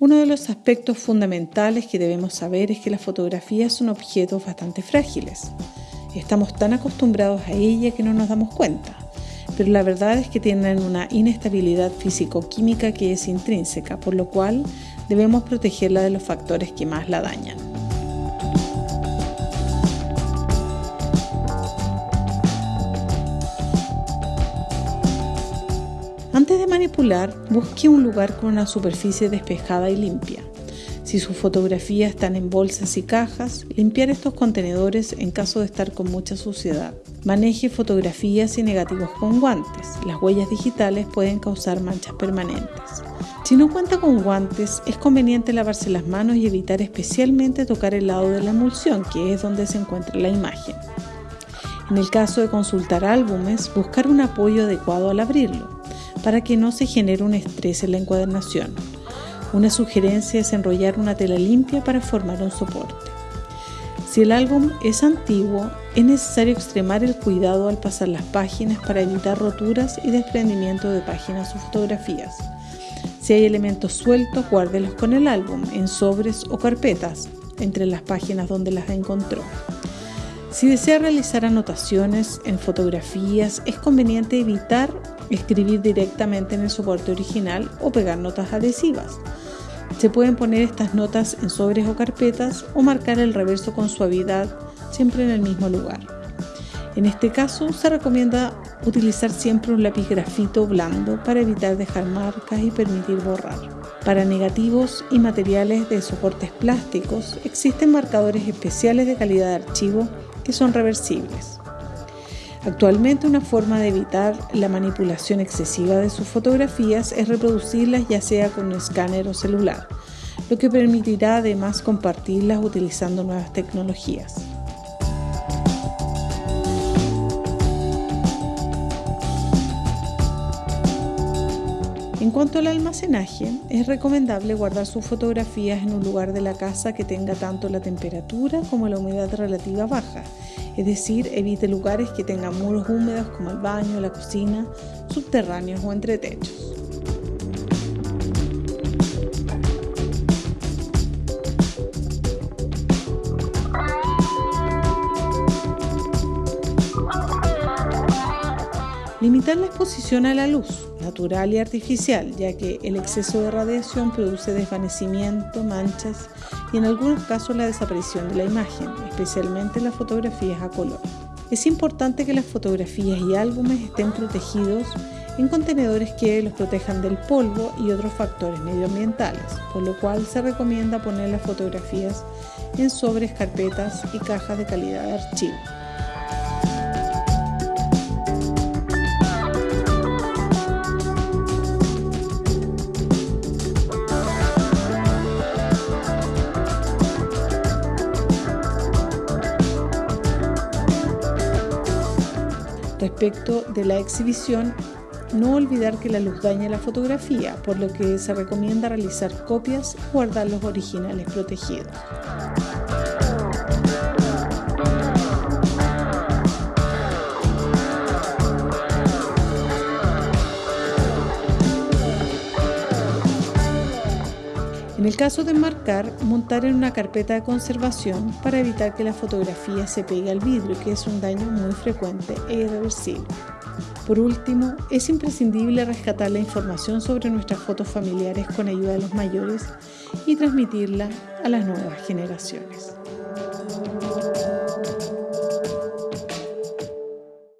Uno de los aspectos fundamentales que debemos saber es que las fotografías son objetos bastante frágiles. Estamos tan acostumbrados a ella que no nos damos cuenta, pero la verdad es que tienen una inestabilidad físico-química que es intrínseca, por lo cual debemos protegerla de los factores que más la dañan. Antes de manipular, busque un lugar con una superficie despejada y limpia. Si sus fotografías están en bolsas y cajas, limpiar estos contenedores en caso de estar con mucha suciedad. Maneje fotografías y negativos con guantes. Las huellas digitales pueden causar manchas permanentes. Si no cuenta con guantes, es conveniente lavarse las manos y evitar especialmente tocar el lado de la emulsión, que es donde se encuentra la imagen. En el caso de consultar álbumes, buscar un apoyo adecuado al abrirlo, para que no se genere un estrés en la encuadernación. Una sugerencia es enrollar una tela limpia para formar un soporte. Si el álbum es antiguo, es necesario extremar el cuidado al pasar las páginas para evitar roturas y desprendimiento de páginas o fotografías. Si hay elementos sueltos, guárdelos con el álbum en sobres o carpetas entre las páginas donde las encontró. Si desea realizar anotaciones en fotografías, es conveniente evitar escribir directamente en el soporte original o pegar notas adhesivas. Se pueden poner estas notas en sobres o carpetas o marcar el reverso con suavidad, siempre en el mismo lugar. En este caso, se recomienda utilizar siempre un lápiz grafito blando para evitar dejar marcas y permitir borrar. Para negativos y materiales de soportes plásticos, existen marcadores especiales de calidad de archivo que son reversibles. Actualmente una forma de evitar la manipulación excesiva de sus fotografías es reproducirlas ya sea con un escáner o celular, lo que permitirá además compartirlas utilizando nuevas tecnologías. En cuanto al almacenaje, es recomendable guardar sus fotografías en un lugar de la casa que tenga tanto la temperatura como la humedad relativa baja es decir, evite lugares que tengan muros húmedos como el baño, la cocina, subterráneos o entre techos. Limitar la exposición a la luz, natural y artificial, ya que el exceso de radiación produce desvanecimiento, manchas y en algunos casos la desaparición de la imagen, especialmente las fotografías a color. Es importante que las fotografías y álbumes estén protegidos en contenedores que los protejan del polvo y otros factores medioambientales, por lo cual se recomienda poner las fotografías en sobres, carpetas y cajas de calidad de archivo. Respecto de la exhibición, no olvidar que la luz daña la fotografía, por lo que se recomienda realizar copias y guardar los originales protegidos. En el caso de marcar, montar en una carpeta de conservación para evitar que la fotografía se pegue al vidrio, que es un daño muy frecuente e irreversible. Por último, es imprescindible rescatar la información sobre nuestras fotos familiares con ayuda de los mayores y transmitirla a las nuevas generaciones.